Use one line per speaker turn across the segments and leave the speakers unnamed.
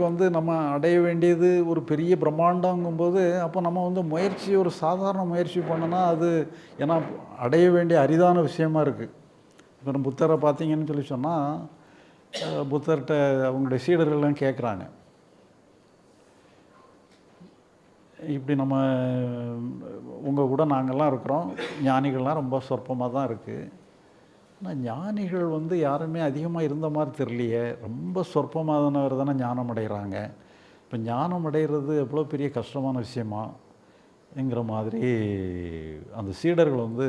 நமக்கு வந்து நம்ம அடைய வேண்டியது ஒரு பெரிய பிரம்மாண்டங்கும்போது அப்போ நம்ம வந்து முயற்சி ஒரு சாதாரண முயற்சி பண்ணோன்னா அது ஏன்னா அடைய வேண்டிய அரிதான விஷயமா இருக்குது இப்போ நம்ம புத்தரை பார்த்தீங்கன்னு சொல்லி சொன்னால் புத்தர்கிட்ட அவங்களுடைய சீடர்கள்லாம் கேட்குறாங்க இப்படி நம்ம உங்கள் கூட நாங்கள்லாம் இருக்கிறோம். ஞானிகள்லாம் ரொம்ப சொற்பமாக தான் இருக்குது ஆனால் ஞானிகள் வந்து யாருமே அதிகமாக இருந்த மாதிரி தெரியலையே. ரொம்ப சொற்பமானவர் தானே ஞானம் அடைகிறாங்க இப்போ ஞானம் அடைகிறது எவ்வளோ பெரிய கஷ்டமான விஷயமா? என்கிற மாதிரி அந்த சீடர்கள் வந்து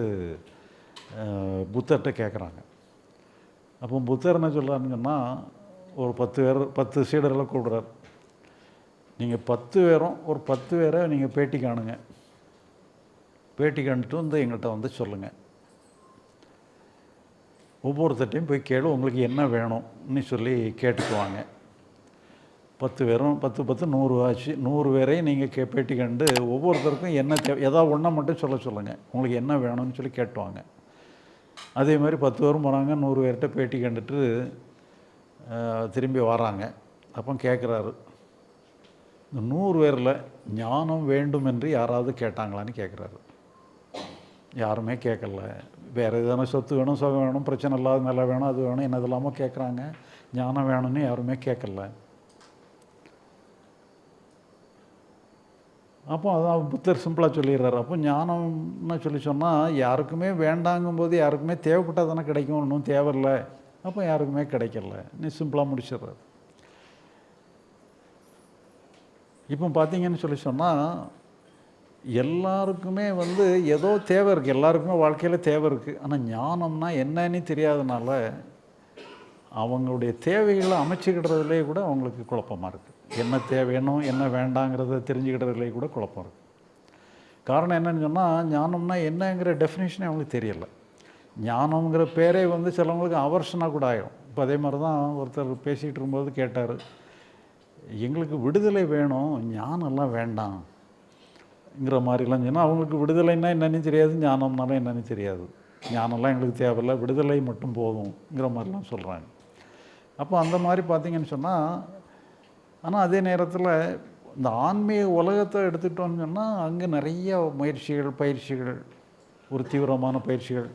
புத்தர்கிட்ட கேட்குறாங்க அப்போ புத்தர் என்ன சொல்கிறாருன்னு சொன்னால் ஒரு பத்து பேர் பத்து சீடர்களை கூடுறார் நீங்கள் பத்து பேரும் ஒரு பத்து பேரை நீங்கள் பேட்டி காணுங்க. பேட்டி காணிட்டு வந்து எங்கள்கிட்ட வந்து சொல்லுங்கள் ஒவ்வொருத்தட்டையும் போய் கேளு உங்களுக்கு என்ன வேணும்னு சொல்லி கேட்டுக்குவாங்க. பத்து பேரும் பத்து பத்து நூறு ஆச்சு. நூறு பேரையும் நீங்கள் கே பேட்டி கண்டு ஒவ்வொருத்தருக்கும் என்ன தே ஏதாவது ஒன்றை மட்டும் சொல்ல சொல்லுங்கள் உங்களுக்கு என்ன வேணும்னு சொல்லி கேட்டுவாங்க. அதே மாதிரி பத்து பேரும் போகிறாங்க நூறு பேர்கிட்ட பேட்டி கண்டுட்டு திரும்பி வராங்க. அப்போ கேட்குறாரு இந்த நூறு பேரில் ஞானம் வேண்டும் என்று யாராவது கேட்டாங்களான்னு கேட்குறாரு யாருமே கேட்கல வேறு எதனா சொத்து வேணும் சுகம் வேணும் பிரச்சனை இல்லாத நிலை வேணும் அது வேணும் என்ன இல்லாமோ கேட்குறாங்க ஞானம் வேணும்னு யாருமே கேட்கல அப்போ அதான் புத்தர் சிம்பிளாக சொல்லிடுறாரு. அப்போ ஞானம்னு சொல்லி சொன்னால் யாருக்குமே வேண்டாங்கும் போது யாருக்குமே தேவைப்பட்டால் தானே கிடைக்கும் ஒன்றும் தேவையில்லை. அப்போ யாருக்குமே கிடைக்கல. நீ சிம்பிளாக முடிச்சிடுறாரு. இப்போ பார்த்தீங்கன்னு சொல்லி சொன்னால் எல்லாருக்குமே வந்து ஏதோ தேவை இருக்குது எல்லாருக்குமே வாழ்க்கையில் தேவை இருக்குது ஆனால் ஞானம்னா என்னன்னு தெரியாதனால அவங்களுடைய தேவைகளை அமைச்சுக்கிடுறதுலே கூட அவங்களுக்கு குழப்பமாக இருக்குது என்ன தேவையணும் என்ன வேண்டாங்கிறத தெரிஞ்சுக்கிடுறதுலே கூட குழப்பம் இருக்குது காரணம் என்னன்னு சொன்னால் ஞானம்னா என்னங்கிற டெஃபினேஷனே அவங்களுக்கு தெரியலை. ஞானம்ங்கிற பேரே வந்து சிலவங்களுக்கு அவர்ஷனாக கூட ஆயிடும் இப்போ அதே மாதிரி தான் ஒருத்தர் பேசிகிட்டு இருக்கும்போது கேட்டார் எங்களுக்கு விடுதலை வேணும் ஞானம்லாம் வேண்டாம். ங்கிற மாதிரிலாம் சொன்னால் அவங்களுக்கு விடுதலைன்னா என்னன்னு தெரியாது ஞானம்னாலும் என்னன்னு தெரியாது. ஞானம்லாம் எங்களுக்கு தேவையில்லை விடுதலை மட்டும் போதும்ங்கிற மாதிரிலாம் சொல்கிறாங்க அப்போ அந்த மாதிரி பார்த்தீங்கன்னு சொன்னால் ஆனால் அதே நேரத்தில் இந்த ஆன்மீக உலகத்தை எடுத்துட்டோம்னு சொன்னால் அங்கே நிறைய முயற்சிகள் பயிற்சிகள் ஒரு தீவிரமான பயிற்சிகள்.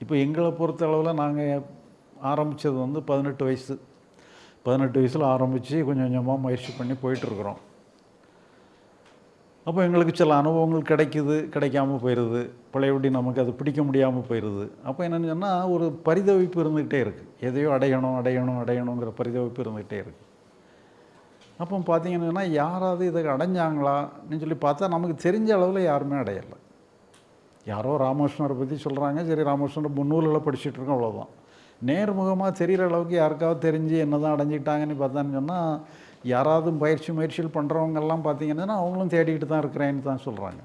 இப்போ எங்களை பொறுத்த அளவில் நாங்கள் ஆரம்பித்தது வந்து பதினெட்டு வயசு. பதினெட்டு வயசில் ஆரம்பித்து கொஞ்சம் கொஞ்சமாக முயற்சி பண்ணி போயிட்டுருக்குறோம் அப்போ எங்களுக்கு சில அனுபவங்கள் கிடைக்குது கிடைக்காம போயிடுது பழையபடி நமக்கு அது பிடிக்க முடியாமல் போயிடுது அப்போ என்னென்னு சொன்னால் ஒரு பரிதவிப்பு இருந்துக்கிட்டே இருக்குது எதையோ அடையணும் அடையணும் அடையணுங்கிற பரிதவிப்பு இருந்துக்கிட்டே இருக்குது அப்போ பார்த்தீங்கன்னா யாராவது இதை அடைஞ்சாங்களான்னு சொல்லி பார்த்தா நமக்கு தெரிஞ்ச அளவில் யாருமே அடையலை. யாரோ ராமகிருஷ்ணரை பற்றி சொல்கிறாங்க சரி ராமகிருஷ்ணர் முன்னூலில் படிச்சுட்டு இருக்கோம் அவ்வளோதான் நேர்முகமாக தெரிகிற அளவுக்கு யாருக்காவது தெரிஞ்சு என்ன தான் அடைஞ்சிக்கிட்டாங்கன்னு பார்த்தான்னு சொன்னால் யாராவது பயிற்சி முயற்சிகள் பண்ணுறவங்கெல்லாம் பார்த்தீங்கன்னா அவங்களும் தேடிக்கிட்டு தான் இருக்கிறேன்னு தான் சொல்கிறாங்க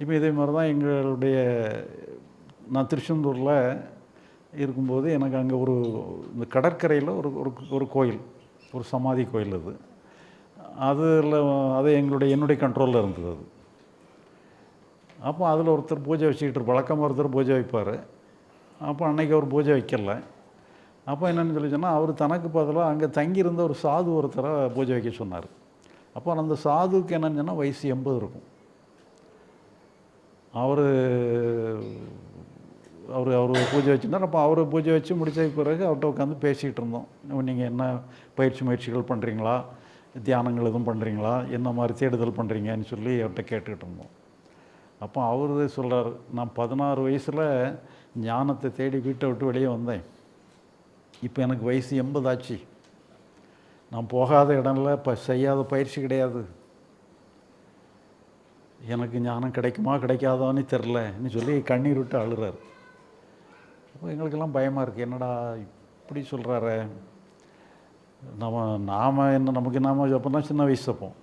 இப்போ இதே மாதிரி தான் எங்களுடைய நான் திருச்செந்தூரில் இருக்கும்போது எனக்கு அங்கே ஒரு இந்த கடற்கரையில் ஒரு ஒரு ஒரு கோயில் ஒரு சமாதி கோயில் அது. அதில் அது எங்களுடைய என்னுடைய கண்ட்ரோலில் இருந்தது அது. அப்போ அதில் ஒருத்தர் பூஜை வச்சுக்கிட்டு பழக்கம் ஒருத்தர் பூஜை வைப்பார். அப்போ அன்னைக்கு அவர் பூஜை வைக்கல. அப்போ என்னென்னு சொல்லி சொன்னால் அவர் தனக்கு பதிலாக அங்கே தங்கியிருந்த ஒரு சாது ஒருத்தரை பூஜை வைக்க சொன்னார். அப்போ அந்த சாதுவுக்கு என்னன்னு சொன்னால் வயசு எண்பது இருக்கும். அவர் அவர் அவர் பூஜை வச்சுருந்தார். அப்போ அவர் பூஜை வச்சு முடித்த பிறகு அவர்கிட்ட உட்காந்து பேசிகிட்டு இருந்தோம். நீங்கள் என்ன பயிற்சி முயற்சிகள் பண்ணுறீங்களா தியானங்கள் எதுவும் பண்ணுறீங்களா என்ன மாதிரி தேடுதல் பண்ணுறீங்கன்னு சொல்லி அவர்கிட்ட கேட்டுக்கிட்டு இருந்தோம். அப்போ அவர் சொல்கிறார் நான் பதினாறு வயசில் ஞானத்தை தேடி வீட்டை விட்டு வெளியே வந்தேன். இப்போ எனக்கு வயசு எண்பதாச்சு. நான் போகாத இடம்ல இப்போ செய்யாத பயிற்சி கிடையாது. எனக்கு ஞானம் கிடைக்குமா கிடைக்காதான்னு தெரிலன்னு சொல்லி கண்ணீர் விட்டு அழுறாரு. அப்போ எங்களுக்கெல்லாம் பயமாக இருக்குது என்னடா இப்படி சொல்கிறாரு நம்ம நாம் என்ன நமக்கு நாம் அப்போ தான் சின்ன வயசு அப்போம்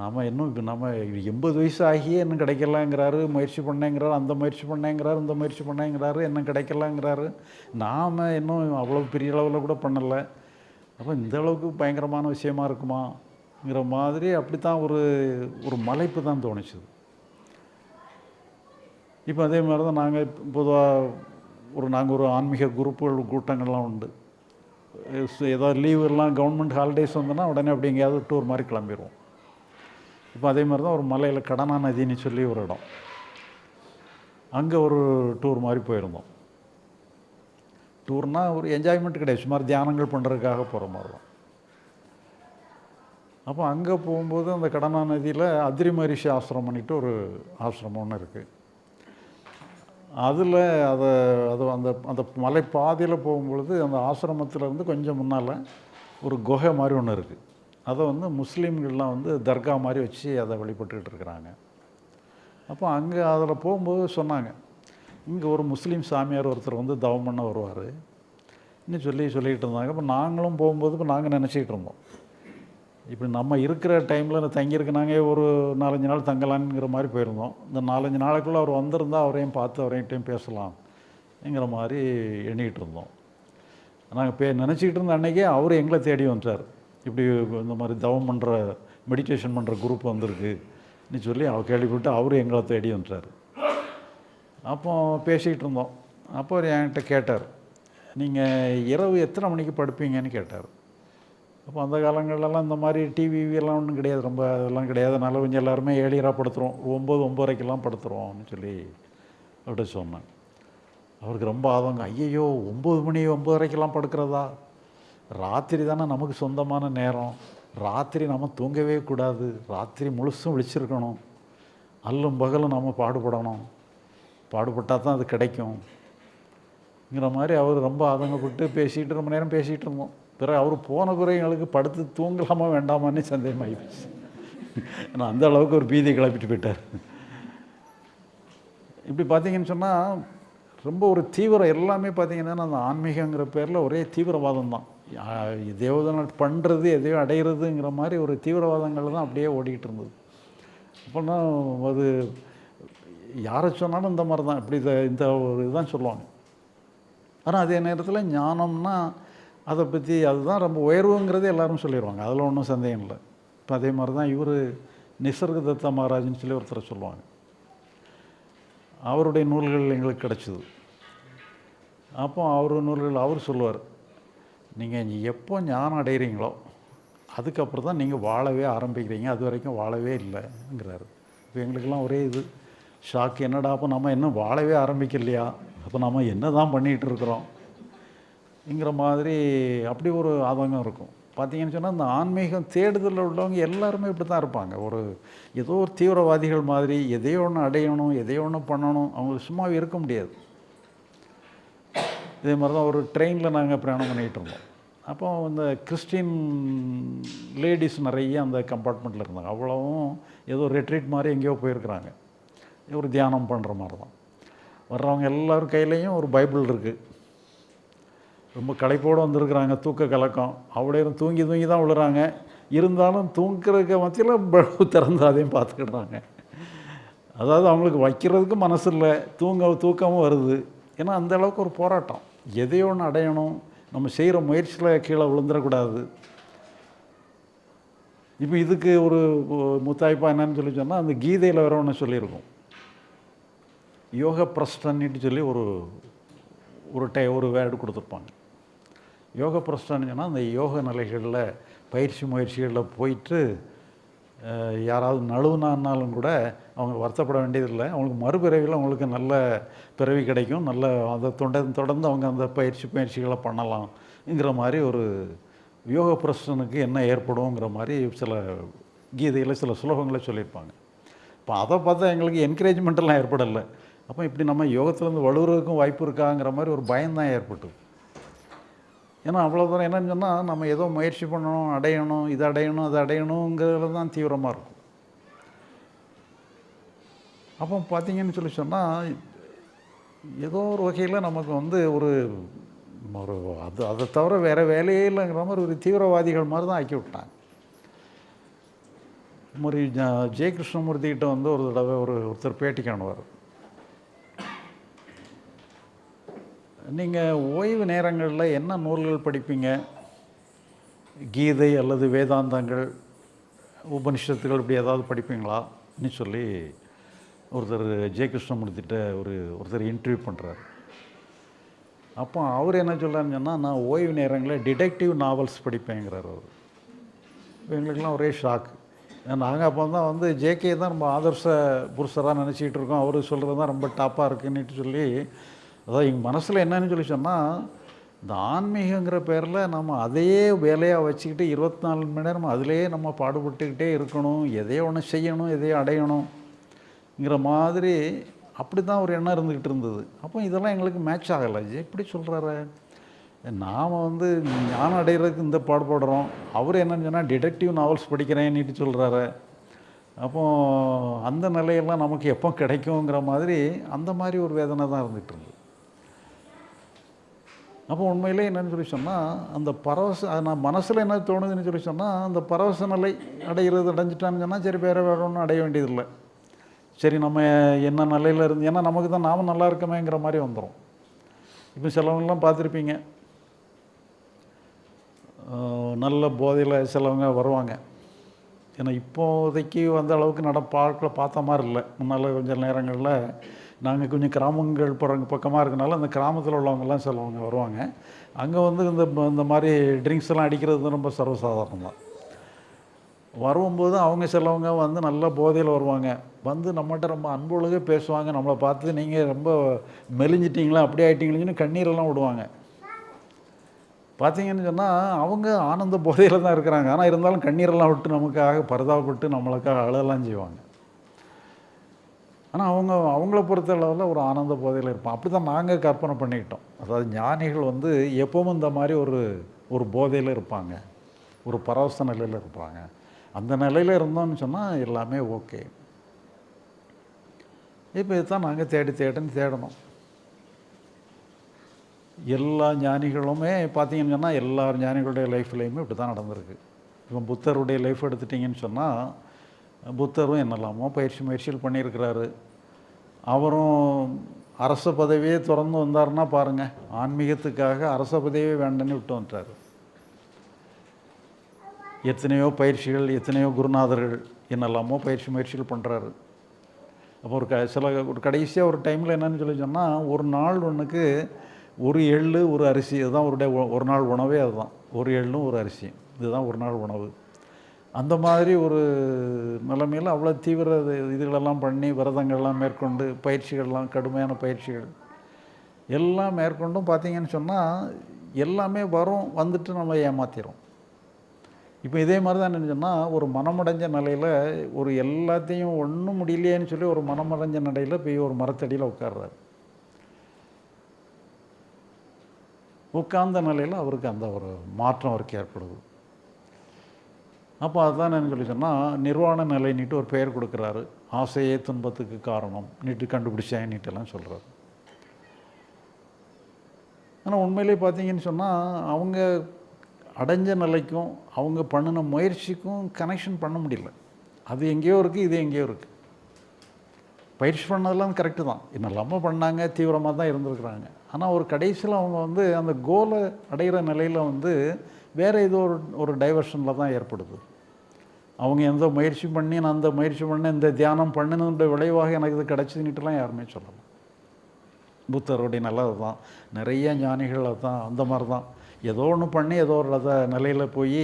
நாம் இன்னும் இப்போ நம்ம எண்பது வயசு ஆகியே இன்னும் கிடைக்கலங்கிறாரு முயற்சி பண்ணேங்கிறாரு அந்த முயற்சி பண்ணேங்கிறாரு இந்த முயற்சி பண்ணேங்கிறாரு இன்னும் கிடைக்கலாங்கிறாரு. நாம் இன்னும் அவ்வளோ பெரிய அளவில் கூட பண்ணலை. அப்போ இந்த அளவுக்கு பயங்கரமான விஷயமா இருக்குமாங்கிற மாதிரி அப்படி தான் ஒரு ஒரு மலைப்பு தான் தோணுச்சுது. இப்போ அதே மாதிரி தான் நாங்கள் பொதுவாக ஒரு நாங்கள் ஒரு ஆன்மீக குரூப்புகள் கூட்டங்கள்லாம் உண்டு. ஏதாவது லீவ் எல்லாம் கவர்மெண்ட் ஹாலிடேஸ் வந்தோன்னா உடனே அப்படி எங்கேயாவது டூர் மாதிரி கிளம்பிடுவோம் இப்போ அதே மாதிரி தான் ஒரு மலையில் கடனா நதின்னு சொல்லி ஒரு இடம். அங்கே ஒரு டூர் மாதிரி போயிருந்தோம். டூர்னால் ஒரு என்ஜாய்மெண்ட் கிடையாது. சுமார் தியானங்கள் பண்ணுறதுக்காக போகிற மாதிரி தான். அப்போ அங்கே போகும்போது அந்த கடனா நதியில் அதிரி மரிஷி ஆசிரமம் பண்ணிட்டு ஒரு ஆசிரமம் ஒன்று இருக்குது அதில் அதை அது அந்த அந்த மலை பாதையில் போகும்பொழுது அந்த ஆசிரமத்துல இருந்து கொஞ்சம் முன்னால் ஒரு குகை மாதிரி ஒன்று இருக்குது அதை வந்து முஸ்லீம்கள்லாம் வந்து தர்கா மாதிரி வச்சு அதை வழிபட்டுக்கிட்டு இருக்கிறாங்க. அப்போ அங்கே அதில் போகும்போது சொன்னாங்க இங்கே ஒரு முஸ்லீம் சாமியார் ஒருத்தர் வந்து தவம் பண்ண வருவார். இன்னும் சொல்லி சொல்லிக்கிட்டு இருந்தாங்க. இப்போ நாங்களும் போகும்போது இப்போ நாங்கள் நினச்சிக்கிட்டு இருந்தோம். இப்படி நம்ம இருக்கிற டைமில் தங்கியிருக்கு நாங்கள் ஒரு நாலஞ்சு நாள் தங்கலான்ங்கிற மாதிரி போயிருந்தோம். இந்த நாலஞ்சு நாளைக்குள்ளே அவர் வந்திருந்தா அவரையும் பார்த்து அவரையும் பேசலாம்ங்கிற மாதிரி எண்ணிக்கிட்டு இருந்தோம். நாங்கள் பே நினச்சிக்கிட்டு இருந்த அன்றைக்கே அவர் எங்களை தேடி வந்துட்டார் இப்படி இந்த மாதிரி தவம் பண்ணுற மெடிடேஷன் பண்ணுற குரூப் வந்திருக்குன்னு சொல்லி அவர் கேள்விப்பட்டு அவரும் எங்களை தேடி வந்துட்டார் அப்போ பேசிக்கிட்டு இருந்தோம். அப்போ அவர் என்கிட்ட கேட்டார். நீங்கள் இரவு எத்தனை மணிக்கு படுப்பீங்கன்னு கேட்டார். அப்போ அந்த காலங்கள்லாம் இந்த மாதிரி டிவிலாம் ஒன்றும் கிடையாது. ரொம்ப அதெல்லாம் கிடையாது. அதனால கொஞ்சம் எல்லாருமே ஏழியராக படுத்துகிறோம் ஒம்பது ஒம்பதரைக்கெல்லாம் படுத்துகிறோம்னு சொல்லி அப்படி சொன்னேன். அவருக்கு ரொம்ப ஆதங்க ஐயையோ ஒம்பது மணி ஒம்பதரைக்கெல்லாம் படுக்கிறதா? ராத்திரி தானே நமக்கு சொந்தமான நேரம். ராத்திரி நம்ம தூங்கவே கூடாது. ராத்திரி முழுசும் விழிச்சிருக்கணும். அல்லும் பகலும் நம்ம பாடுபடணும். பாடுபட்டால் தான் அது கிடைக்கும்ங்கிற மாதிரி அவர் ரொம்ப ஆதங்கப்பட்டு பேசிகிட்டு ரொம்ப நேரம் பேசிகிட்டு இருந்தோம். பிறகு அவர் போன பிறகு எங்களுக்கு படுத்து தூங்கலாமா வேண்டாமான்னு சந்தேகமாகிடுச்சு ஏன்னா அந்த அளவுக்கு ஒரு பீதி கிளப்பிட்டு போயிட்டார். இப்படி பார்த்தீங்கன்னு சொன்னால் ரொம்ப ஒரு தீவிரம் எல்லாமே பார்த்தீங்கன்னா அந்த ஆன்மீகங்கிற பேரில் ஒரே தீவிரவாதம் தான் எதையோ பண்ணுறது எதையோ அடையிறதுங்கிற மாதிரி ஒரு தீவிரவாதங்கள் தான் அப்படியே ஓடிக்கிட்டு இருந்தது. அப்போனா அது யாரை சொன்னாலும் இந்த மாதிரி தான் இப்படி இதை இந்த ஒரு இதுதான் சொல்லுவாங்க. ஆனால் அதே நேரத்தில் ஞானம்னா அதை பற்றி அதுதான் ரொம்ப உயர்வுங்கிறது எல்லாரும் சொல்லிடுவாங்க அதில் ஒன்றும் சந்தேகம் இல்லை. இப்போ அதே மாதிரி தான் இவர் நிசர்கதத்த மகாராஜ்னு சொல்லி ஒருத்தரை சொல்லுவாங்க. அவருடைய நூல்கள் எங்களுக்கு கிடச்சிது. அப்போ அவர் நூல்கள் அவர் சொல்லுவார். நீங்கள் எப்போ ஞானம் அடைகிறீங்களோ அதுக்கப்புறம் தான் நீங்கள் வாழவே ஆரம்பிக்கிறீங்க. அது வரைக்கும் வாழவே இல்லைங்கிறாரு. இப்போ எங்களுக்கெல்லாம் ஒரே இது. ஷாக். என்னடா அப்போ நம்ம இன்னும் வாழவே ஆரம்பிக்கலையா? அப்போ நம்ம என்ன தான் பண்ணிகிட்டு இருக்கிறோம் மாதிரி அப்படி ஒரு ஆதங்கம் இருக்கும். பார்த்தீங்கன்னு சொன்னால் இந்த ஆன்மீகம் தேடுதலில் உள்ளவங்க எல்லாருமே இப்படி தான் இருப்பாங்க. ஒரு ஏதோ ஒரு தீவிரவாதிகள் மாதிரி எதையோ ஒன்று அடையணும் எதையோ ஒன்று பண்ணணும் அவங்க சும்மாவே இருக்க முடியாது. இதே மாதிரி தான் ஒரு ட்ரெயினில் நாங்கள் பிரயாணம் பண்ணிகிட்டு இருந்தோம். அப்போ இந்த கிறிஸ்டின் லேடிஸ் நிறைய அந்த கம்பார்ட்மெண்ட்டில் இருந்தாங்க. அவ்வளவும் ஏதோ ரெட்ரீட் மாதிரி எங்கேயோ போயிருக்கிறாங்க. ஒரு தியானம் பண்ணுற மாதிரி தான். வர்றவங்க எல்லாரும் கையிலையும் ஒரு பைபிள் இருக்குது ரொம்ப களைப்போடு வந்திருக்கிறாங்க. தூக்க கலக்கம். அவ்வளோ தூங்கி தூங்கி தான் விழுறாங்க. இருந்தாலும் தூங்குறதுக்கு மத்தியில் பல்பு திறந்து அதையும் பார்த்துக்கிடுறாங்க. அதாவது அவங்களுக்கு வைக்கிறதுக்கு மனசு இல்லை. தூங்க தூக்கமும் வருது. ஏன்னா அந்த அளவுக்கு ஒரு போராட்டம். எதையோ ஒன்று அடையணும். நம்ம செய்கிற முயற்சியில் கீழே விழுந்துடக்கூடாது. இப்போ இதுக்கு ஒரு முத்தாய்ப்பா என்னன்னு சொல்லி சொன்னால் அந்த கீதையில் வேற ஒன்று சொல்லியிருக்கோம். யோக பிரஸ்டன்னிட்டு சொல்லி ஒரு ஒரு டை ஒரு வேர்டு கொடுத்துருப்பாங்க. யோக பிரஸ்டன்னு சொன்னால் அந்த யோக நிலைகளில் பயிற்சி முயற்சிகளில் போயிட்டு யாராவது நழுவுனான்னாலும் கூட அவங்க வருத்தப்பட வேண்டியதில்லை. அவங்களுக்கு மறுபிறவியில் அவங்களுக்கு நல்ல பிறவி கிடைக்கும். நல்ல அதை தொடர்ந்து தொடர்ந்து அவங்க அந்த பயிற்சி பயிற்சிகளை பண்ணலாம்ங்கிற மாதிரி ஒரு யோக பிரசனுக்கு என்ன ஏற்படுங்கிற மாதிரி சில கீதையில் சில சுலோகங்களை சொல்லியிருப்பாங்க. இப்போ அதை பார்த்தா எங்களுக்கு என்கரேஜ்மெண்ட்டெல்லாம் ஏற்படலை. அப்போ இப்படி நம்ம யோகத்துலேருந்து வலுவுறதுக்கும் வாய்ப்பு இருக்காங்கிற மாதிரி ஒரு பயம்தான் ஏற்பட்டது. ஏன்னா அவ்வளோ தூரம் என்னன்னு சொன்னால் நம்ம ஏதோ முயற்சி பண்ணணும் அடையணும் இது அடையணும் அது அடையணுங்கிறதுல தான் தீவிரமாக இருக்கும். அப்போ பார்த்தீங்கன்னு சொல்லி சொன்னால் ஏதோ ஒரு வகையில் நமக்கு வந்து ஒரு ஒரு அது அதை தவிர வேறு வேலையே இல்லைங்கிற மாதிரி ஒரு தீவிரவாதிகள் மாதிரி தான் ஆக்கி விட்டாங்க. மாதிரி ஜெய கிருஷ்ணமூர்த்திகிட்ட வந்து ஒரு தடவை ஒரு ஒருத்தர் பேட்டி காணுவார் நீங்கள் ஓய்வு நேரங்களில் என்ன நூல்கள் படிப்பீங்க? கீதை அல்லது வேதாந்தங்கள் உபனிஷத்துகள் இப்படி ஏதாவது படிப்பீங்களா? சொல்லி ஒருத்தர் ஜெய கிருஷ்ணமூர்த்திட்ட ஒரு ஒருத்தர் இன்டர்வியூ பண்ணுறாரு அப்போ அவர் என்ன சொல்கிறாருன்னு சொன்னால் நான் ஓய்வு நேரங்களில் டிடெக்டிவ் நாவல்ஸ் படிப்பேங்கிறார் அவர். எங்களுக்கெல்லாம் ஒரே ஷாக் நாங்கள் அப்போ தான் வந்து ஜேகே தான் ரொம்ப ஆதர்ச புருஷராக நினச்சிக்கிட்டு இருக்கோம். அவர் சொல்கிறது தான் ரொம்ப டாப்பாக இருக்குன்னுட்டு சொல்லி அதாவது எங்கள் மனசில் என்னன்னு சொல்லி சொன்னால் இந்த ஆன்மீகங்கிற பேரில் நம்ம அதையே வேலையாக வச்சுக்கிட்டு இருபத்தி நாலு மணி நேரம் அதிலேயே நம்ம பாடுபட்டுக்கிட்டே இருக்கணும் எதையோ ஒன்று செய்யணும் எதையோ அடையணுங்கிற மாதிரி அப்படி தான் ஒரு எண்ணம் இருந்துக்கிட்டு இருந்தது. அப்போ இதெல்லாம் எங்களுக்கு மேட்ச் ஆகலை. எப்படி சொல்கிறாரு நாம் வந்து ஞானம் அடைகிறதுக்கு இந்த பாடுபடுறோம் அவர் என்னன்னு சொன்னால் டிடெக்டிவ் நாவல்ஸ் படிக்கிறேன்னுட்டு சொல்கிறாரு அப்போ அந்த நிலையெல்லாம் நமக்கு எப்போ கிடைக்குங்கிற மாதிரி அந்த மாதிரி ஒரு வேதனை தான் இருந்துகிட்டு இருந்தது. அப்போ உண்மையிலே என்னன்னு சொல்லி சொன்னால் அந்த பரவச அது நான் மனசில் என்ன தோணுதுன்னு சொல்லி சொன்னால் அந்த பரவச நிலை அடைகிறது அடைஞ்சிட்டான்னு சொன்னால் சரி வேறு வேறு ஒன்றும் அடைய வேண்டியதில்லை. சரி நம்ம என்ன நிலையில் இருந்து ஏன்னா நமக்கு தான் நாம நல்லா இருக்கமேங்கிற மாதிரி வந்துடும் இப்போ சிலவங்கெல்லாம் பார்த்துருப்பீங்க. நல்ல போதையில் சிலவங்க வருவாங்க. ஏன்னா இப்போதைக்கு வந்த அளவுக்கு நட பார்க்கல பார்த்த மாதிரி இல்லை. முன்னால் கொஞ்சம் நேரங்களில் நாங்கள் கொஞ்சம் கிராமங்கள் போகிறவங்க பக்கமாக இருக்கனால அந்த கிராமத்தில் உள்ளவங்கெல்லாம் சிலவங்க வருவாங்க. அங்கே வந்து இந்த இந்த மாதிரி ட்ரிங்க்ஸ் எல்லாம் அடிக்கிறது வந்து ரொம்ப சர்வசாதாரணம் தான் வரும்போது அவங்க சிலவங்க வந்து நல்ல போதையில் வருவாங்க. வந்து நம்மகிட்ட ரொம்ப அன்புலக பேசுவாங்க. நம்மளை பார்த்து நீங்கள் ரொம்ப மெலிஞ்சிட்டிங்களா அப்படி ஆகிட்டீங்களேன்னு கண்ணீரெல்லாம் விடுவாங்க. பார்த்தீங்கன்னு சொன்னால் அவங்க ஆனந்த போதையில் தான் இருக்கிறாங்க. ஆனால் இருந்தாலும் கண்ணீரெல்லாம் விட்டு நமக்காக பரிதாபப்பட்டு நம்மளுக்காக அழலாம் செய்வாங்க. ஆனால் அவங்க அவங்கள பொறுத்த அளவில் ஒரு ஆனந்த போதையில் இருப்பான். அப்படி தான் நாங்கள் கற்பனை பண்ணிக்கிட்டோம். அதாவது ஞானிகள் வந்து எப்பவும் இந்த மாதிரி ஒரு ஒரு போதையில் இருப்பாங்க. ஒரு பரவச நிலையில் இருப்பாங்க. அந்த நிலையில் இருந்தோம்னு சொன்னால் எல்லாமே ஓகே. இப்போ இதுதான் நாங்கள் தேடி தேடின்னு தேடணும். எல்லா ஞானிகளுமே பார்த்தீங்கன்னு சொன்னால் எல்லா ஞானிகளுடைய லைஃப்லேயுமே இப்படி தான் நடந்திருக்கு. இப்போ புத்தருடைய லைஃப் எடுத்துட்டிங்கன்னு சொன்னால் புத்தரும் என்னெல்லாமோ பயிற்சி முயற்சிகள் பண்ணியிருக்கிறாரு. அவரும் அரச பதவியே திறந்து வந்தாருன்னா பாருங்கள் ஆன்மீகத்துக்காக அரச பதவியே வேண்டன்னு விட்டு வந்துட்டார். எத்தனையோ பயிற்சிகள் எத்தனையோ குருநாதர்கள் என்னெல்லாமோ பயிற்சி முயற்சிகள் பண்ணுறாரு அப்போ ஒரு க சில ஒரு கடைசியாக ஒரு டைமில் என்னன்னு சொல்லி சொன்னால் ஒரு நாள் ஒன்றுக்கு ஒரு எள்ளு ஒரு அரிசி இதுதான் ஒரு டே ஒரு நாள் உணவே அதுதான். ஒரு எள்ளும் ஒரு அரிசியும் இதுதான் ஒரு நாள் உணவு. அந்த மாதிரி ஒரு நிலைமையில் அவ்வளோ தீவிர இது- இதுகளெல்லாம் பண்ணி விரதங்கள்லாம் மேற்கொண்டு பயிற்சிகள்லாம் கடுமையான பயிற்சிகள் எல்லாம் மேற்கொண்டும் பார்த்தீங்கன்னு சொன்னால் எல்லாமே வரும் வந்துட்டு நம்ம ஏமாத்திரும். இப்போ இதே மாதிரி தான் என்ன சொன்னால் ஒரு மனமடைஞ்ச நிலையில் ஒரு எல்லாத்தையும் ஒன்றும் முடியலையேன்னு சொல்லி ஒரு மனமடைஞ்ச நிலையில் போய் ஒரு மரத்தடியில் உட்கார்றாரு. உட்கார்ந்த நிலையில் அவருக்கு அந்த ஒரு மாற்றம் அவருக்கு ஏற்படுது. அப்போ அதுதான் என்ன சொல்லி சொன்னால் நிர்வாண நிலைன்னுட்டு ஒரு பெயர் கொடுக்குறாரு. ஆசையே துன்பத்துக்கு காரணம். நீட்டு கண்டுபிடிச்சேன் நீட்டெல்லாம் சொல்கிறாரு ஆனால் உண்மையிலே பார்த்தீங்கன்னு சொன்னால் அவங்க அடைஞ்ச நிலைக்கும் அவங்க பண்ணின முயற்சிக்கும் கனெக்ஷன் பண்ண முடியல. அது எங்கேயோ இருக்குது இது எங்கேயோ இருக்குது பயிற்சி பண்ணதெல்லாம் கரெக்டு தான். என்னெல்லாமோ பண்ணாங்க தீவிரமாக தான் இருந்திருக்கிறாங்க. ஆனால் ஒரு கடைசியில் அவங்க வந்து அந்த கோலை அடைகிற நிலையில் வந்து வேறு ஏதோ ஒரு ஒரு டைவர்ஷனில் தான் ஏற்படுது. அவங்க எந்த முயற்சி பண்ணி நான் அந்த முயற்சி பண்ண இந்த தியானம் பண்ணினதுடைய விளைவாக எனக்கு இது கிடச்சிதுன்னுட்டுலாம் யாருமே சொல்லலாம் புத்தருடைய நல்லது தான் நிறைய ஞானிகள் தான் அந்த மாதிரி தான் ஏதோ ஒன்று பண்ணி ஏதோ ஒரு அதை நிலையில் போய்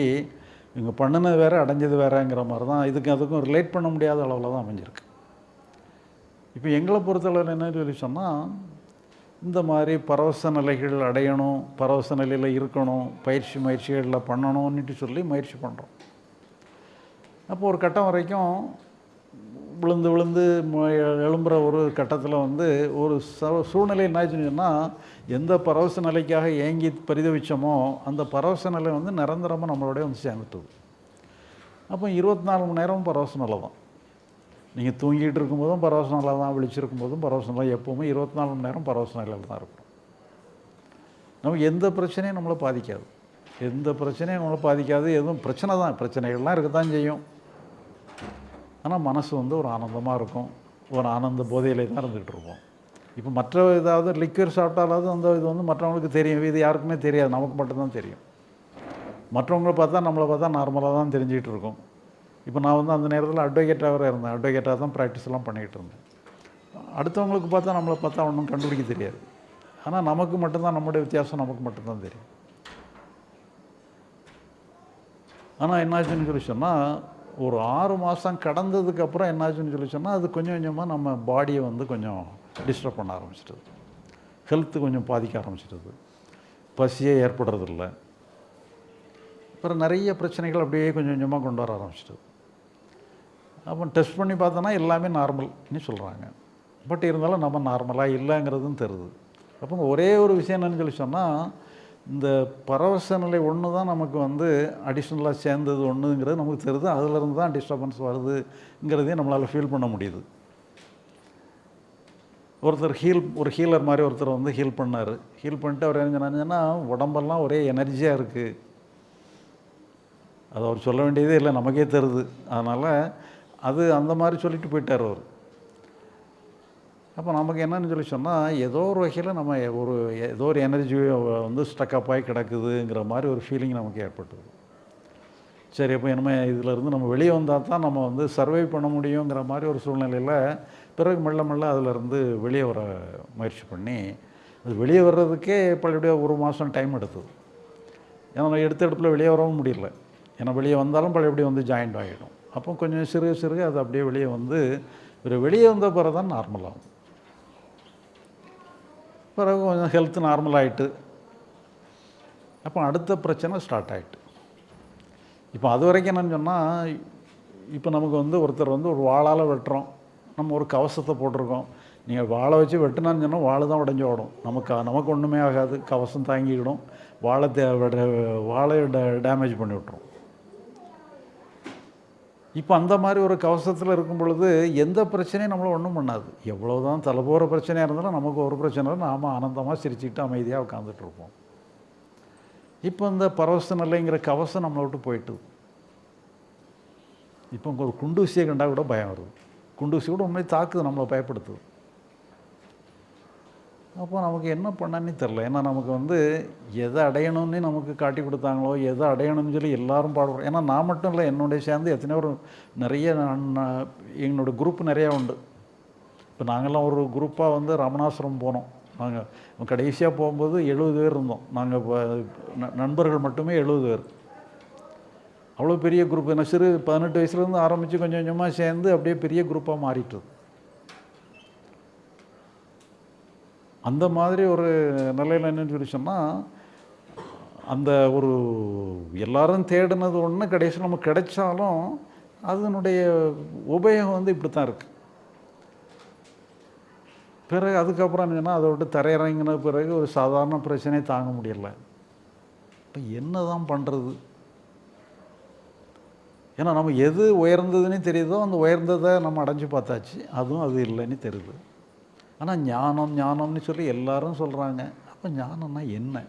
இவங்க பண்ணினது வேறு அடைஞ்சது வேறுங்கிற மாதிரி தான் இதுக்கு அதுக்கும் ரிலேட் பண்ண முடியாத அளவில் தான் அமைஞ்சிருக்கு. இப்போ எங்களை பொறுத்தளவில் என்ன சொல்லி சொன்னால் இந்த மாதிரி பரவச நிலைகள் அடையணும் பரவச நிலையில் இருக்கணும் பயிற்சி முயற்சிகளில் பண்ணணும்னுட்டு சொல்லி முயற்சி பண்ணுறோம் அப்போ ஒரு கட்டம் வரைக்கும் விழுந்து விழுந்து மு- எழும்புற ஒரு கட்டத்தில் வந்து ஒரு ச சூழ்நிலை என்னாச்சுன்னு எந்த பரவச நிலைக்காக ஏங்கி பரிதவிச்சோமோ அந்த பரவச நிலை வந்து நிரந்தரமாக நம்மளோடய வந்து சேர்ந்துட்டுது அப்போ இருபத்தி நாலு மணி நேரமும் பரவச நிலை தான். நீங்கள் தூங்கிட்டு இருக்கும்போதும் பரவச நிலையில் தான் விழிச்சிருக்கும் போதும் பரவச நிலை எப்போவுமே இருபத்தி நாலு மணி நேரம் பரவச நிலையில் தான் இருக்கும். நமக்கு எந்த பிரச்சனையும் நம்மளை பாதிக்காது. எந்த பிரச்சனையும் நம்மளை பாதிக்காது. எதுவும் பிரச்சனை தான் பிரச்சனைகள்லாம் இருக்க தான் செய்யும். ஆனால் மனசு வந்து ஒரு ஆனந்தமாக இருக்கும். ஒரு ஆனந்த போதையிலே தான் இருந்துகிட்டு இருப்போம். இப்போ மற்ற ஏதாவது லிக்யூர் சாப்பிட்டாலாவது அந்த இது வந்து மற்றவங்களுக்கு தெரியும். இது யாருக்குமே தெரியாது. நமக்கு மட்டும்தான் தெரியும். மற்றவங்கள பார்த்தா நம்மளை பார்த்தா நார்மலாக தான் தெரிஞ்சுக்கிட்டு இருக்கும். இப்போ நான் வந்து அந்த நேரத்தில் அட்வொகேட்டாக இருந்தேன். அட்வொகேட்டாக தான் ப்ராக்டிஸ்லாம் பண்ணிகிட்டு இருந்தேன். அடுத்தவங்களுக்கு பார்த்தா நம்மளை பார்த்தா ஒன்றும் கண்டுபிடிக்க தெரியாது. ஆனால் நமக்கு மட்டும்தான் நம்முடைய வித்தியாசம் நமக்கு மட்டும்தான் தெரியும். ஆனால் என்னாச்சுன்னு சொல்லி சொன்னால் ஒரு ஆறு மாதம் கடந்ததுக்கப்புறம் என்னாச்சுன்னு சொல்லி சொன்னால் அது கொஞ்சம் கொஞ்சமாக நம்ம பாடியை வந்து கொஞ்சம் டிஸ்டர்ப் பண்ண ஆரம்பிச்சிட்டது. ஹெல்த்து கொஞ்சம் பாதிக்க ஆரம்பிச்சிட்டது. பசியே ஏற்படுறதில்ல. அப்புறம் நிறைய பிரச்சனைகள் அப்படியே கொஞ்சம் கொஞ்சமாக கொண்டு வர ஆரம்பிச்சிட்டது. அப்போ டெஸ்ட் பண்ணி பார்த்தோன்னா எல்லாமே நார்மல்னு சொல்கிறாங்க பட் இருந்தாலும் நம்ம நார்மலாக இல்லைங்கிறதும் தெரியுது அப்போ ஒரே ஒரு விஷயம் என்னன்னு சொல்லி சொன்னால் இந்த பரவச நிலை ஒன்று தான் நமக்கு வந்து அடிஷ்னலாக சேர்ந்தது ஒன்றுங்கிறது நமக்கு தெரியுது அதிலிருந்து தான் டிஸ்டர்பன்ஸ் வருதுங்கிறதையும் நம்மளால் ஃபீல் பண்ண முடியுது. ஒருத்தர் ஹீல் ஒரு ஹீலர் மாதிரி ஒருத்தர் வந்து ஹீல் பண்ணார். ஹீல் பண்ணிட்டு அவர் என்ன சொன்னாங்கன்னா உடம்பெல்லாம் ஒரே எனர்ஜியாக இருக்குது அது அவர் சொல்ல வேண்டியதே இல்லை நமக்கே தெரியுது அதனால் அது அந்த மாதிரி சொல்லிட்டு போயிட்டார் அவர். அப்போ நமக்கு என்னன்னு சொல்லி சொன்னால் ஏதோ ஒரு வகையில் நம்ம ஒரு ஏதோ ஒரு எனர்ஜி வந்து ஸ்டக்கப் ஆகி கிடக்குதுங்கிற மாதிரி ஒரு ஃபீலிங் நமக்கு ஏற்பட்டது. சரி அப்போ இனிமே இதிலேருந்து நம்ம வெளியே வந்தால் தான் நம்ம வந்து சர்வை பண்ண முடியுங்கிற மாதிரி ஒரு சூழ்நிலையில் பிறகு மெல்ல மெல்ல அதிலேருந்து வெளியே வர முயற்சி பண்ணி அது வெளியே வர்றதுக்கே பழையபடியாக ஒரு மாதம் டைம் எடுத்தது. ஏன்னா எடுத்த இடத்துல வெளியே வரவும் முடியல. ஏன்னா வெளியே வந்தாலும் பழையபடி வந்து ஜாயிண்ட் ஆகிடும் அப்போ கொஞ்சம் சிறுக சிறுக அது அப்படியே வெளியே வந்து ஒரு வெளியே வந்த பிறகு தான் நார்மலாகும் பிறகு கொஞ்சம் ஹெல்த் நார்மல் ஆகிட்டு அப்போ அடுத்த பிரச்சனை ஸ்டார்ட் ஆகிட்டு இப்போ அது வரைக்கும் என்னன்னு சொன்னால் இப்போ நமக்கு வந்து ஒருத்தர் வந்து ஒரு வாழால் வெட்டுறோம். நம்ம ஒரு கவசத்தை போட்டிருக்கோம். நீங்கள் வாழை வச்சு வெட்டினான்னு சொன்னால் வாழை தான் உடஞ்சி ஓடும். நமக்கு நமக்கு ஒன்றுமே ஆகாது. கவசம் தாங்கிக்கிடும். வாழை தே வாழை டேமேஜ் பண்ணி விட்ரும் இப்போ அந்த மாதிரி ஒரு கவசத்தில் இருக்கும் பொழுது எந்த பிரச்சனையும் நம்மளை ஒன்றும் பண்ணாது. எவ்வளோ தான் தலை போகிற பிரச்சனையாக இருந்தாலும் நமக்கு ஒரு பிரச்சனை இல்லை. நாம் ஆனந்தமாக சிரிச்சுக்கிட்டு அமைதியாக உட்காந்துட்ருப்போம் இப்போ இந்த பரவச நிலைங்கிற கவசம் நம்மளை விட்டு போயிட்டு இப்போ ஒரு குண்டூசியை கண்டால் கூட பயம் வருது. குண்டூசி கூட உண்மையை தாக்குது நம்மளை பயப்படுத்துது. அப்போ நமக்கு என்ன பண்ணன்னு தெரில ஏன்னா நமக்கு வந்து எதை அடையணும்னு நமக்கு காட்டி கொடுத்தாங்களோ எதை அடையணும்னு சொல்லி எல்லாரும் பாடுறோம் ஏன்னா நான் மட்டும் இல்லை என்னுடைய சேர்ந்து எத்தனையோ ஒரு நிறைய நான் எங்களோட குரூப் நிறையா உண்டு. இப்போ நாங்கள்லாம் ஒரு குரூப்பாக வந்து ரமணாசுரம் போனோம். நாங்கள் கடைசியாக போகும்போது எழுபது பேர் இருந்தோம். நாங்கள் இப்போ நண்பர்கள் மட்டுமே எழுபது பேர். அவ்வளோ பெரிய குரூப் என்ன சிறு பதினெட்டு வயசுலேருந்து ஆரம்பித்து கொஞ்சம் கொஞ்சமாக சேர்ந்து அப்படியே பெரிய குரூப்பாக மாறிட்டுது அந்த மாதிரி ஒரு நிலையில் என்னன்னு சொல்லி சொன்னால் அந்த ஒரு எல்லாரும் தேடினது ஒன்று கடைசியில் நமக்கு கிடைச்சாலும் அதனுடைய உபயோகம் வந்து இப்படி தான் இருக்குது பிறகு அதுக்கப்புறம் என்னன்னா அதை விட்டு தரையிறங்கின பிறகு ஒரு சாதாரண பிரச்சனையை தாங்க முடியல. இப்போ என்ன தான் பண்ணுறது ஏன்னா நம்ம எது உயர்ந்ததுன்னு தெரியுதோ அந்த உயர்ந்ததை நம்ம அடைஞ்சு பார்த்தாச்சு. அதுவும் அது இல்லைன்னு தெரியுது. ஆனால் ஞானம் ஞானம்னு சொல்லி எல்லாரும் சொல்கிறாங்க அப்போ ஞானம்னா என்ன?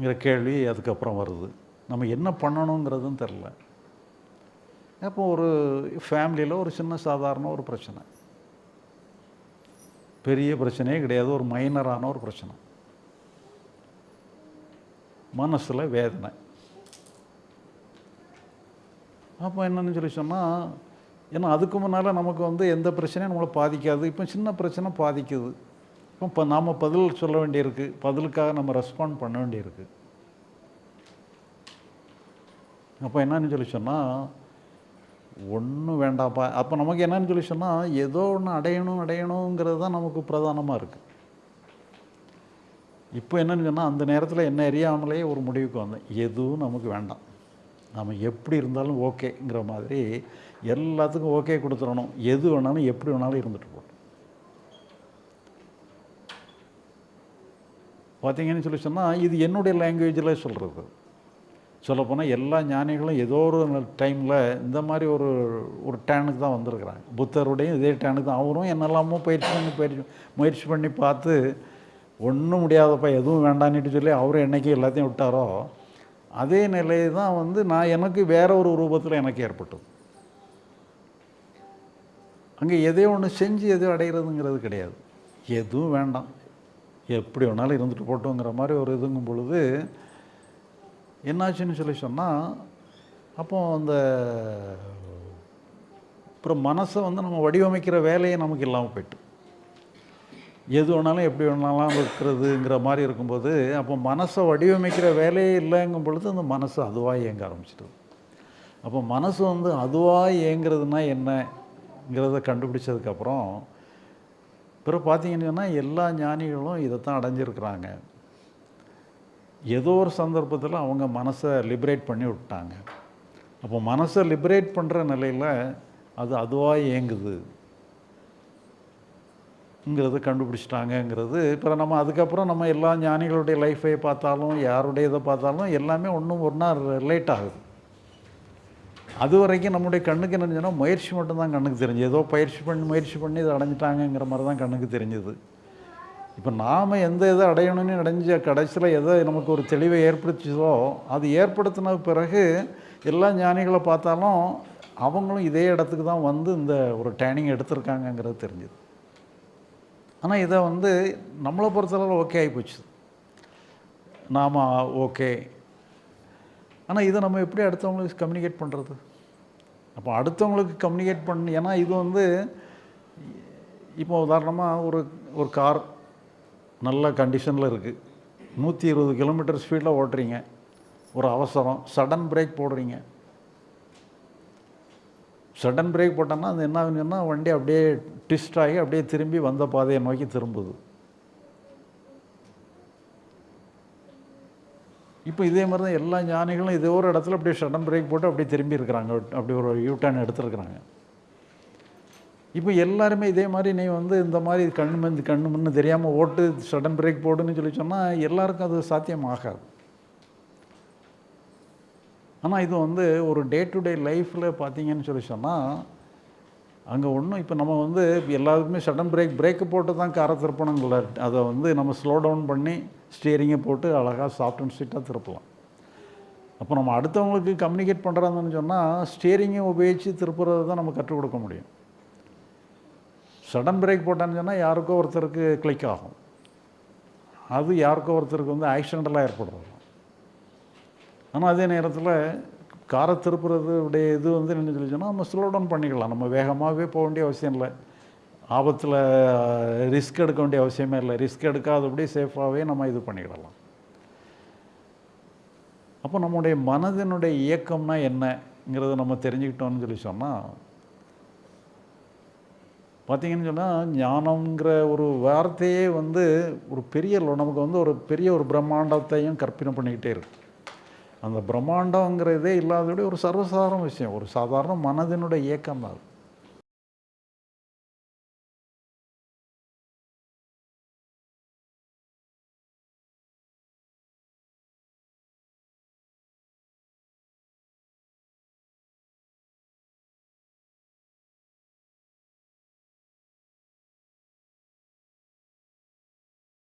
ங்கிற கேள்வி அதுக்கப்புறம் வருது. நம்ம என்ன பண்ணணுங்கிறதும் தெரில அப்போ ஒரு ஃபேமிலியில் ஒரு சின்ன சாதாரண ஒரு பிரச்சனை. பெரிய பிரச்சனையே கிடையாது. ஒரு மைனரான ஒரு பிரச்சனை. மனசில் வேதனை. அப்போ என்னன்னு சொல்லி சொன்னால் ஏன்னா அதுக்கு முன்னால் நமக்கு வந்து எந்த பிரச்சனையும் நம்மளை பாதிக்காது. இப்போ சின்ன பிரச்சனை பாதிக்குது. இப்போ இப்போ நாம் பதில் சொல்ல வேண்டியிருக்கு. பதிலுக்காக நம்ம ரெஸ்பாண்ட் பண்ண வேண்டியிருக்கு. அப்போ என்னன்னு சொல்லி சொன்னால் ஒன்றும் வேண்டாம்ப்பா அப்போ நமக்கு என்னன்னு சொல்லி சொன்னால் ஏதோ ஒன்று அடையணும் அடையணுங்கிறது தான் நமக்கு பிரதானமாக இருக்குது இப்போ என்னன்னு சொன்னால் அந்த நேரத்தில் என்ன அறியாமலே ஒரு முடிவுக்கு வந்தேன். எதுவும் நமக்கு வேண்டாம். நம்ம எப்படி இருந்தாலும் ஓகேங்கிற மாதிரி எல்லாத்துக்கும் ஓகே கொடுத்துடணும். எது வேணாலும் எப்படி வேணாலும் இருந்துட்டு போகணும். பார்த்தீங்கன்னு சொல்லி சொன்னால் இது என்னுடைய லாங்குவேஜில் சொல்கிறது சொல்லப்போனால் எல்லா ஞானிகளும் ஏதோ ஒரு டைமில் இந்த மாதிரி ஒரு ஒரு டேனுக்கு தான் வந்திருக்கிறாங்க. புத்தருடையும் இதே டேனுக்கு தான். அவரும் என்னெல்லாமோ பயிற்சி பண்ணி பயிற்சி முயற்சி பண்ணி பார்த்து ஒன்றும் முடியாதப்பா எதுவும் வேண்டான்னுட்டு சொல்லி அவரும் என்றைக்கு எல்லாத்தையும் விட்டாரோ அதே நிலை தான் வந்து நான் எனக்கு வேற ஒரு ரூபத்தில் எனக்கு ஏற்பட்டது. அங்கே எதையோ ஒன்று செஞ்சு எதையோ அடைகிறதுங்கிறது கிடையாது. எதுவும் வேண்டாம். எப்படி வேணாலும் இருந்துட்டு போட்டோங்கிற மாதிரி ஒரு இதுங்கும் பொழுது என்னாச்சுன்னு சொல்லி சொன்னால் அப்போ அந்த அப்புறம் மனசை வந்து நம்ம வடிவமைக்கிற வேலையே நமக்கு இல்லாமல் போயிட்டு. எது வேணாலும் எப்படி வேணாலும் இருக்கிறதுங்கிற மாதிரி இருக்கும்போது அப்போ மனசை வடிவமைக்கிற வேலையே இல்லைங்கும் பொழுது அந்த மனசு அதுவாக இயங்க ஆரம்பிச்சிடுது அப்போ மனசு வந்து அதுவாக இயங்கிறதுனா என்னங்கிறத கண்டுபிடிச்சதுக்கப்புறம் பிறகு பார்த்தீங்கன்னு சொன்னால் எல்லா ஞானிகளும் இதைத்தான் அடைஞ்சிருக்கிறாங்க. ஏதோ ஒரு சந்தர்ப்பத்தில் அவங்க மனசை லிபரேட் பண்ணி விட்டாங்க. அப்போ மனசை லிபரேட் பண்ணுற நிலையில் அது அதுவாக இயங்குது. ங்கிறத கண்டுபிடிச்சிட்டாங்கங்கிறது. இப்போ நம்ம அதுக்கப்புறம் நம்ம எல்லா ஞானிகளுடைய லைஃபை பார்த்தாலும் யாருடைய இதை பார்த்தாலும் எல்லாமே ஒன்றும் ஒன்றா ரிலேட் ஆகுது. அது வரைக்கும் நம்முடைய கண்ணுக்கு என்ன முயற்சி மட்டும்தான் கண்ணுக்கு தெரிஞ்சு ஏதோ பயிற்சி பண்ணி முயற்சி பண்ணி இதை அடைஞ்சிட்டாங்கங்கிற மாதிரி தான் கண்ணுக்கு தெரிஞ்சுது. இப்போ நாம் எந்த இதை அடையணும்னு அடைஞ்ச கடைசியில் எதை நமக்கு ஒரு தெளிவை ஏற்படுத்திச்சதோ அது ஏற்படுத்தின பிறகு எல்லா ஞானிகளை பார்த்தாலும் அவங்களும் இதே இடத்துக்கு தான் வந்து இந்த ஒரு ட்ரைனிங் எடுத்திருக்காங்கங்கிறது தெரிஞ்சுது. ஆனால் இதை வந்து நம்மளை பொறுத்தளவு ஓகே ஆகிப்போச்சு நாம் ஓகே ஆனால் இதை நம்ம எப்படி அடுத்தவங்களுக்கு கம்யூனிகேட் பண்ணுறது அப்போ அடுத்தவங்களுக்கு கம்யூனிகேட் பண்ணி ஏன்னா இது வந்து இப்போ உதாரணமாக ஒரு ஒரு கார் நல்ல கண்டிஷனில் இருக்குது நூற்றி இருபது கிலோமீட்டர் ஸ்பீடில் ஓட்டுறீங்க. ஒரு அவசரம் சடன் பிரேக் போடுறீங்க. சடன் பிரேக் போட்டோன்னா அது என்ன சொன்னால் வண்டி அப்படியே ட்விஸ்ட் ஆகி அப்படியே திரும்பி வந்த பாதையை நோக்கி திரும்புது. இப்போ இதே மாதிரி தான் எல்லா ஞானிகளும் இதே ஒரு இடத்துல அப்படியே சடன் பிரேக் போட்டு அப்படியே திரும்பி இருக்கிறாங்க. அப்படி ஒரு யூ டர்ன் எடுத்துருக்குறாங்க. இப்போ எல்லாருமே இதே மாதிரி நீ வந்து இந்த மாதிரி கண் மந்து கண்ணு முன்னு தெரியாமல் ஓட்டு சடன் பிரேக் போடுன்னு சொல்லி சொன்னால் எல்லாருக்கும் அது சாத்தியம் ஆகாது ஆனால் இது வந்து ஒரு டே டு டே லைஃப்பில் பார்த்தீங்கன்னு சொல்லி சொன்னால் அங்கே ஒன்றும் இப்போ நம்ம வந்து எல்லாருக்குமே சடன் பிரேக் பிரேக்கு போட்டு தான் காரை திருப்பணுங்கள அதை வந்து நம்ம ஸ்லோ டவுன் பண்ணி ஸ்டியரிங்கை போட்டு அழகாக சாஃப்ட் அண்ட் ஸ்வீட்டாக திருப்பலாம். அப்போ நம்ம அடுத்தவங்களுக்கு கம்யூனிகேட் பண்ணுறாங்கன்னு சொன்னால் ஸ்டியரிங்கை உபயோகித்து திருப்புறது தான் நம்ம கற்றுக் கொடுக்க முடியும். சடன் பிரேக் போட்டான்னு சொன்னால் யாருக்கோ ஒருத்தருக்கு கிளிக் ஆகும். அது யாருக்கோ ஒருத்தருக்கு வந்து ஆக்சிடென்டலாக ஏற்படுறது. ஆனால் அதே நேரத்தில் காரை திருப்புறதுடைய இது வந்து என்ன சொல்லி சொன்னால் நம்ம ஸ்லோ டவுன் பண்ணிக்கலாம். நம்ம வேகமாகவே போக வேண்டிய அவசியம் இல்லை. ஆபத்தில் ரிஸ்க் எடுக்க வேண்டிய அவசியமே இல்லை. ரிஸ்க் எடுக்காதபடி சேஃபாகவே நம்ம இது பண்ணிக்கிடலாம் அப்போ நம்முடைய மனதினுடைய இயக்கம்னா என்னங்கிறத நம்ம தெரிஞ்சுக்கிட்டோம்னு சொல்லி சொன்னால் பார்த்தீங்கன்னு சொன்னால் ஞானம்ங்கிற ஒரு வார்த்தையே வந்து ஒரு பெரிய நமக்கு வந்து ஒரு பெரிய ஒரு பிரம்மாண்டத்தையும் கற்பனை பண்ணிக்கிட்டே இருக்கு. அந்த பிரம்மாண்டங்கிறதே இல்லாதபடி ஒரு சர்வசாதாரண விஷயம். ஒரு சாதாரண மனதினுடைய இயக்கம் தான் அது.